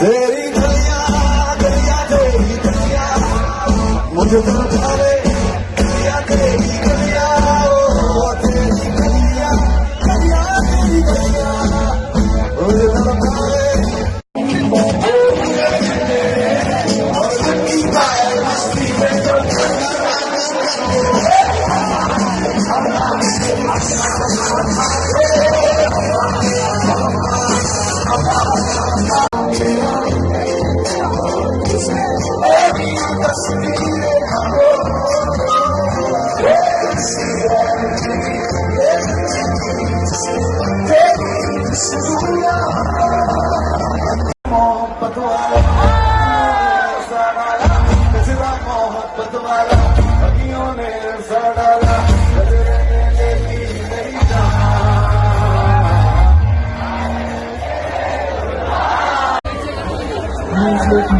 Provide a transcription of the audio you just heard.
तेरी गलिया गलिया तेरी गलिया मुझे मोहब्बत वाला। मोहब्बत वाला। Music